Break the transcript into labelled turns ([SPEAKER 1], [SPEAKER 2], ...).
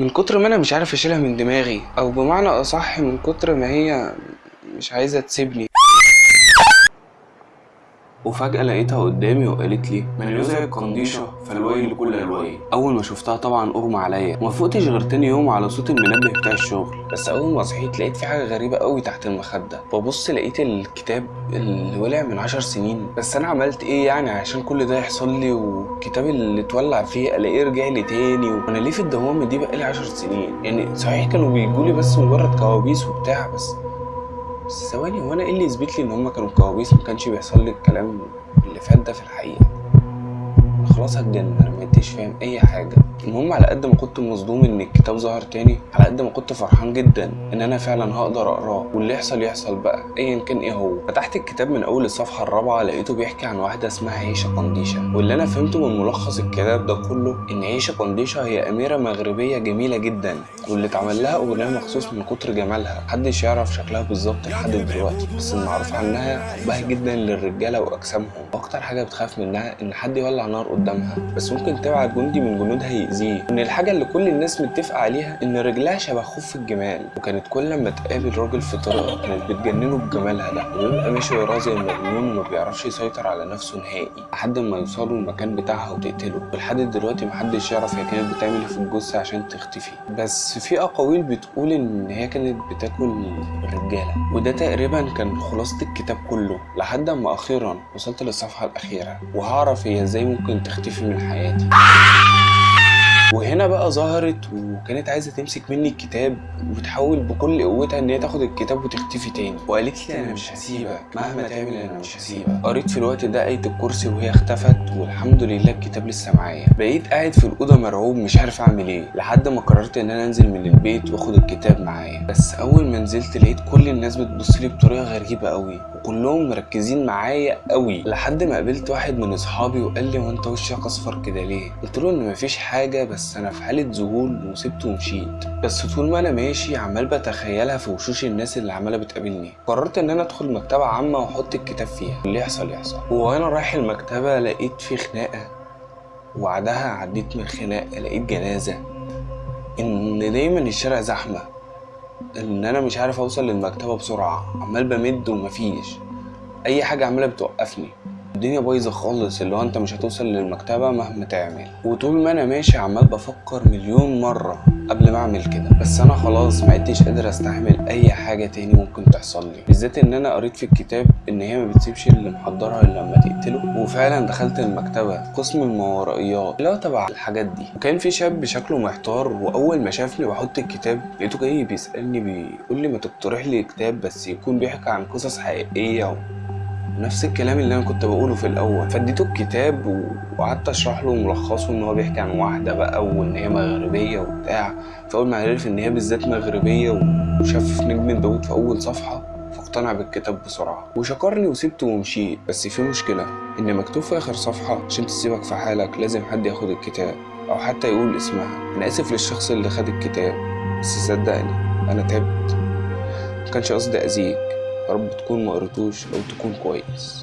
[SPEAKER 1] من كتر ما أنا مش عارف أشيلها من دماغي أو بمعنى أصح من كتر ما هي مش عايزة تسيبني. وفجأة لقيتها قدامي وقالت لي من يزعج قنديشة فالويل لكل الويل أول ما شفتها طبعا أغمى عليا. وما فقتش غير تاني يوم على صوت المنبه بتاع الشغل. بس أول ما صحيت لقيت في حاجة غريبة قوي تحت المخدة. ببص لقيت الكتاب اللي ولع من عشر سنين. بس أنا عملت إيه يعني عشان كل ده يحصل لي؟ والكتاب اللي اتولع فيه ألاقيه رجع لي تاني؟ وأنا ليه في الدوامة دي بقالي عشر سنين؟ يعني صحيح كانوا بيجولي بس مجرد كوابيس وبتاع بس بس ثواني هو أنا إيه اللي يثبت لي إن هما كانوا كوابيس ما كانش بيحصل لي الكلام اللي فات ده في الحقيقة؟ خلاص هتجنن. مبقتش فاهم أي حاجة. المهم على قد ما كنت مصدوم إن الكتاب ظهر تاني على قد ما كنت فرحان جدا إن أنا فعلا هقدر أقرأه. واللي يحصل يحصل بقى ايا كان إيه هو. فتحت الكتاب من أول الصفحة الرابعة لقيته بيحكي عن واحدة اسمها عيشة قنديشة. واللي أنا فهمته من ملخص الكتاب ده كله إن عيشة قنديشة هي أميرة مغربية جميلة جدا واللي اتعمل لها أغنية مخصوص من كتر جمالها. محدش يعرف شكلها بالظبط لحد دلوقتي بس المعروف عنها حبها جدا للرجالة وأجسامهم. وأكتر حاجة بتخاف منها إن حد يولع نار قدامها بس ممكن تبعت جندي من جنودها يأذيه وان الحاجة اللي كل الناس متفقة عليها إن رجلها شبه خف الجمال. وكانت كل ما تقابل راجل في طريقها كانت بتجننه بجمالها. ده ويبقى ماشي وراه زي المجنون وما بيعرفش يسيطر على نفسه نهائي. لحد ما يوصلوا المكان بتاعها وتقتله. ولحد دلوقتي محدش يعرف هي كانت بتعمل إيه في الجثة عشان تختفي. بس في أقاويل بتقول إن هي كانت بتاكل الرجالة. وده تقريبا كان خلاصة الكتاب كله. لحد ما أخيرا وصلت للصفحة الأخيرة. وهعرف هي إزاي ممكن تختفي من حياتي. Ah! وهنا بقى ظهرت وكانت عايزة تمسك مني الكتاب وتحاول بكل قوتها إن هي تاخد الكتاب وتختفي تاني. وقالت لي أنا مش هسيبك مهما تعمل أنا مش هسيبك. قريت في الوقت ده إيه الكرسي وهي اختفت والحمد لله الكتاب لسه معايا. بقيت قاعد في الأوضة مرعوب مش عارف أعمل إيه لحد ما قررت إن أنا أنزل من البيت وآخد الكتاب معايا. بس أول ما نزلت لقيت كل الناس بتبص لي بطريقة غريبة قوي وكلهم مركزين معايا قوي لحد ما قابلت واحد من أصحابي وقال لي هو أنت وشك أصفر كده ليه؟ قلت له إن مفيش حاجة بس أنا في حالة ذهول وسبته ومشيت. بس طول ما أنا ماشي عمال بتخيلها في وشوش الناس اللي عمالة بتقابلني. قررت إن أنا أدخل مكتبة عامة وأحط الكتاب فيها. اللي يحصل يحصل. وأنا رايح المكتبة لقيت في خناقة. وبعدها عديت من خناقه لقيت جنازة. إن دايما الشارع زحمة. إن أنا مش عارف أوصل للمكتبة بسرعة. عمال بمد ومفيش. أي حاجة عمالة بتوقفني. الدنيا بايظة خالص اللي هو انت مش هتوصل للمكتبة مهما تعمل. وطول ما أنا ماشي عمال بفكر مليون مرة قبل ما أعمل كده. بس أنا خلاص ما عدتش قادر أستحمل أي حاجة تاني ممكن تحصل لي. بالذات إن أنا قريت في الكتاب إن هي ما بتسيبش اللي محضرها إلا لما تقتله. وفعلا دخلت المكتبة قسم الماورائيات اللي هو تبع الحاجات دي. وكان في شاب شكله محتار وأول ما شافني بحط الكتاب لقيته جاي بيسألني بيقول لي ما تقترح لي كتاب بس يكون بيحكي عن قصص حقيقية. نفس الكلام اللي أنا كنت بقوله في الأول. فاديته الكتاب وقعدت أشرح له ملخصه إن هو بيحكي عن واحدة بقى وإن هي مغربية وبتاع. فاول ما عرف إن هي بالذات مغربية وشاف نجم داوود في أول صفحة فاقتنع بالكتاب بسرعة. وشكرني وسبته ومشيت بس في مشكلة إن مكتوب في آخر صفحة عشان تسيبك في حالك لازم حد ياخد الكتاب أو حتى يقول اسمها. أنا آسف للشخص اللي خد الكتاب بس صدقني أنا تعبت. مكانش قصدي أذيك. يا رب تكون ما قريتوش أو تكون كويس.